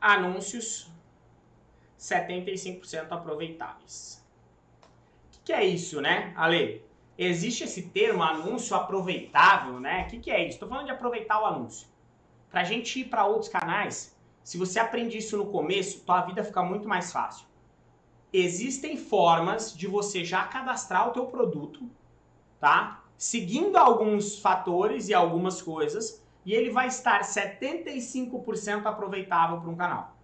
anúncios 75% aproveitáveis. O que, que, é isso, né, Ale? Existe esse termo anúncio aproveitável, né? O que, que é isso? Estou falando de aproveitar o anúncio. Para a gente ir para outros canais, se você aprende isso no começo, tua vida fica muito mais fácil. Existem formas de você já cadastrar o teu produto, tá? Seguindo alguns fatores e algumas coisas, e ele vai estar 75% aproveitável para um canal.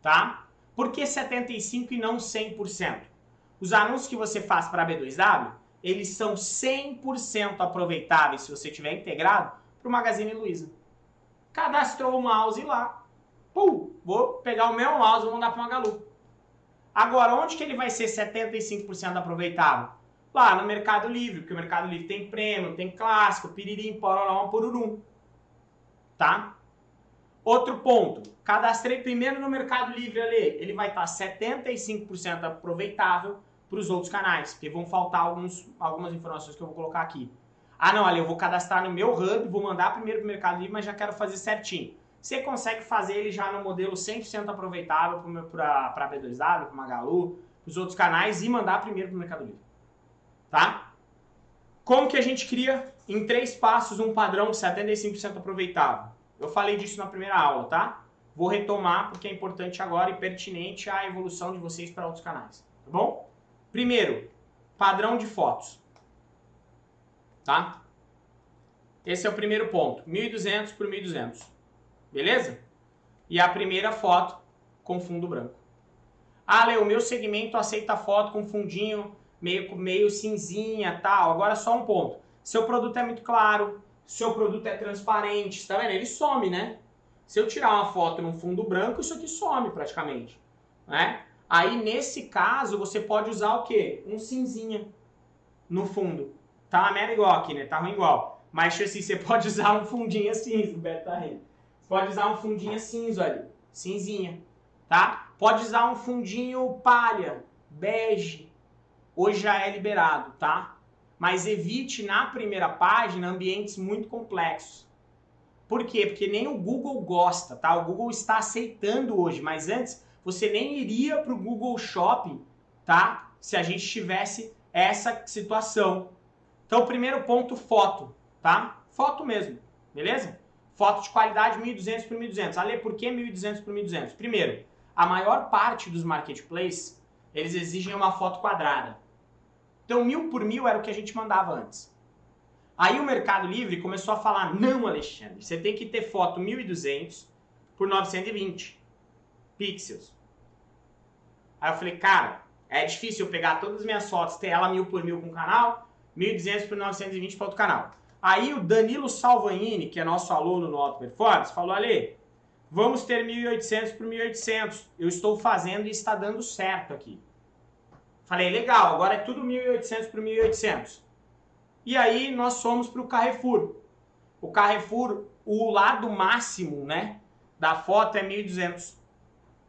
Tá? Por que 75 e não 100%? Os anúncios que você faz para a B2W, eles são 100% aproveitáveis se você tiver integrado para o Magazine Luiza. Cadastrou o mouse lá, pum, vou pegar o meu mouse e mandar para o Magalu. Agora, onde que ele vai ser 75% aproveitável? Lá no Mercado Livre, porque o Mercado Livre tem prêmio, tem clássico, piririm, pororó, porurum. Tá? Outro ponto, cadastrei primeiro no Mercado Livre ali, ele vai estar 75% aproveitável para os outros canais, porque vão faltar alguns, algumas informações que eu vou colocar aqui. Ah não, ali eu vou cadastrar no meu Hub, vou mandar primeiro para o Mercado Livre, mas já quero fazer certinho. Você consegue fazer ele já no modelo 100% aproveitável para a B2W, para Magalu, para os outros canais e mandar primeiro para o Mercado Livre. Tá? Como que a gente cria em três passos um padrão de 75% aproveitável? Eu falei disso na primeira aula, tá? Vou retomar porque é importante agora e pertinente à evolução de vocês para outros canais, tá bom? Primeiro, padrão de fotos, tá? Esse é o primeiro ponto, 1.200 por 1.200, beleza? E a primeira foto com fundo branco. Ah, Leo, o meu segmento aceita foto com fundinho meio, meio cinzinha tal. Agora só um ponto. Seu produto é muito claro, seu produto é transparente, tá vendo? Ele some, né? Se eu tirar uma foto num fundo branco, isso aqui some praticamente, né? Aí, nesse caso, você pode usar o quê? Um cinzinha no fundo. Tá uma merda igual aqui, né? Tá ruim igual. Mas, assim, você pode usar um fundinho cinza, o Beto tá rindo. Você pode usar um fundinho cinza ali, cinzinha, tá? Pode usar um fundinho palha, bege. Hoje já é liberado, tá? Mas evite na primeira página ambientes muito complexos. Por quê? Porque nem o Google gosta, tá? O Google está aceitando hoje, mas antes você nem iria para o Google Shopping, tá? Se a gente tivesse essa situação. Então, primeiro ponto, foto, tá? Foto mesmo, beleza? Foto de qualidade 1.200 por 1.200. Ale, por que 1.200 por 1.200? Primeiro, a maior parte dos marketplaces, eles exigem uma foto quadrada. Então, mil por mil era o que a gente mandava antes. Aí o Mercado Livre começou a falar, não, Alexandre, você tem que ter foto 1200 por 920 pixels. Aí eu falei, cara, é difícil eu pegar todas as minhas fotos, ter ela mil por mil com o canal, 1200 por 920 para outro canal. Aí o Danilo Salvanini, que é nosso aluno no Auto Performance, falou, Ale, vamos ter 1800 por 1800. Eu estou fazendo e está dando certo aqui. Falei, legal, agora é tudo 1.800 por 1.800. E aí nós fomos para o Carrefour. O Carrefour, o lado máximo né, da foto é 1.200.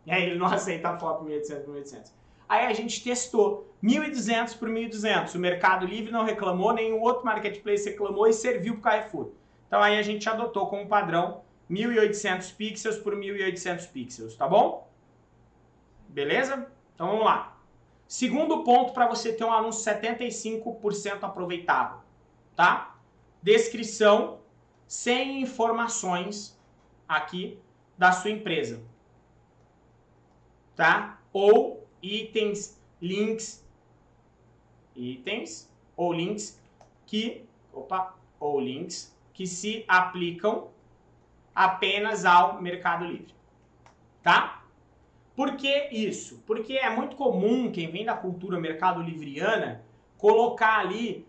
E aí ele não aceita a foto 1.800 por 1.800. Aí a gente testou 1.200 por 1.200. O Mercado Livre não reclamou, nenhum outro marketplace reclamou e serviu para o Carrefour. Então aí a gente adotou como padrão 1.800 pixels por 1.800 pixels, tá bom? Beleza? Então vamos lá. Segundo ponto para você ter um anúncio 75% aproveitável, tá? Descrição sem informações aqui da sua empresa, tá? Ou itens, links, itens ou links que, opa, ou links que se aplicam apenas ao Mercado Livre, tá? Por que isso? Porque é muito comum quem vem da cultura mercado livriana colocar ali,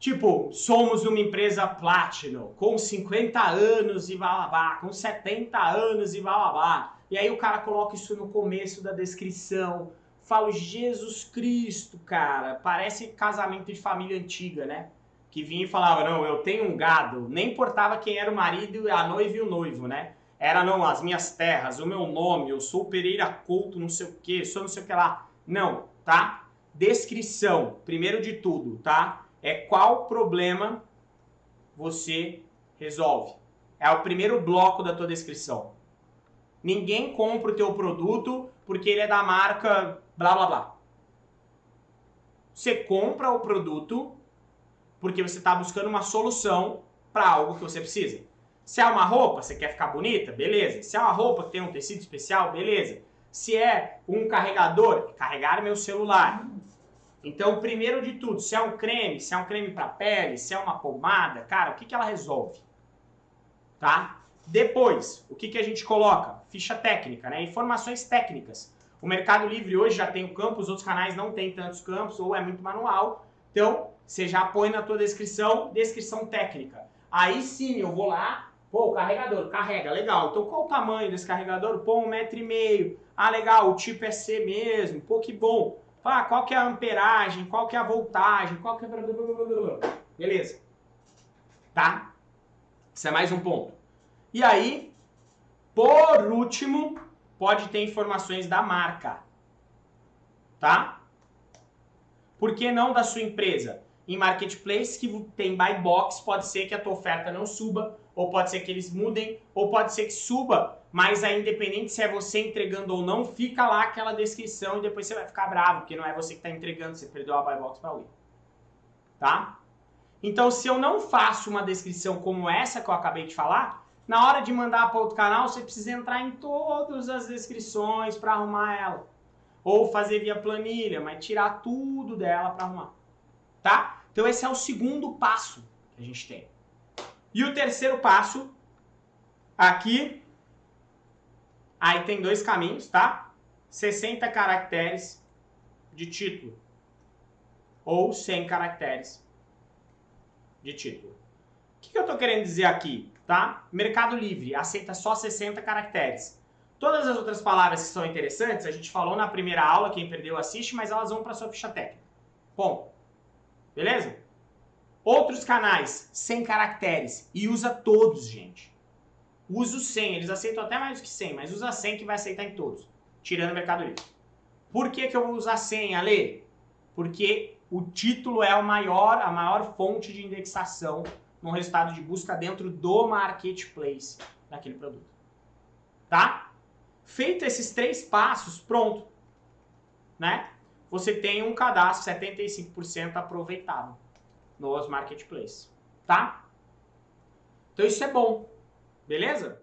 tipo, somos uma empresa Platinum, com 50 anos e blá, com 70 anos e blá. E aí o cara coloca isso no começo da descrição. Falo, Jesus Cristo, cara, parece casamento de família antiga, né? Que vinha e falava, não, eu tenho um gado. Nem importava quem era o marido, a noiva e o noivo, né? Era não, as minhas terras, o meu nome, eu sou Pereira Couto, não sei o que, sou não sei o que lá. Não, tá? Descrição, primeiro de tudo, tá? É qual problema você resolve. É o primeiro bloco da tua descrição. Ninguém compra o teu produto porque ele é da marca blá blá blá. Você compra o produto porque você está buscando uma solução para algo que você precisa. Se é uma roupa, você quer ficar bonita? Beleza. Se é uma roupa que tem um tecido especial? Beleza. Se é um carregador, carregar meu celular. Então, primeiro de tudo, se é um creme, se é um creme para pele, se é uma pomada, cara, o que, que ela resolve? Tá? Depois, o que, que a gente coloca? Ficha técnica, né? Informações técnicas. O Mercado Livre hoje já tem o campo, os outros canais não tem tantos campos, ou é muito manual. Então, você já põe na tua descrição, descrição técnica. Aí sim, eu vou lá, pô, o carregador, carrega, legal. Então, qual o tamanho desse carregador? Pô, um metro e meio. Ah, legal, o tipo é C mesmo, pô, que bom. Ah, qual que é a amperagem, qual que é a voltagem, qual que é... Beleza. Tá? Isso é mais um ponto. E aí, por último, pode ter informações da marca. Tá? Por que não da sua empresa? Em marketplace que tem buy box, pode ser que a tua oferta não suba, ou pode ser que eles mudem, ou pode ser que suba, mas aí independente se é você entregando ou não, fica lá aquela descrição e depois você vai ficar bravo, porque não é você que está entregando, você perdeu a buy box para alguém. Tá? Então, se eu não faço uma descrição como essa que eu acabei de falar, na hora de mandar para outro canal, você precisa entrar em todas as descrições para arrumar ela. Ou fazer via planilha, mas tirar tudo dela para arrumar. Tá? Então esse é o segundo passo que a gente tem. E o terceiro passo, aqui, aí tem dois caminhos, tá? 60 caracteres de título. Ou 100 caracteres de título. O que, que eu estou querendo dizer aqui? tá? Mercado Livre aceita só 60 caracteres. Todas as outras palavras que são interessantes, a gente falou na primeira aula, quem perdeu assiste, mas elas vão para sua ficha técnica. Bom, beleza? Outros canais, 100 caracteres, e usa todos, gente. Usa os 100, eles aceitam até mais que 100, mas usa 100 que vai aceitar em todos, tirando o Mercado Livre. Por que, que eu vou usar 100, Ale? Porque o título é a maior, a maior fonte de indexação no resultado de busca dentro do marketplace daquele produto. Tá? Feito esses três passos, pronto. Né? Você tem um cadastro 75% aproveitável nos marketplaces. Tá? Então isso é bom. Beleza?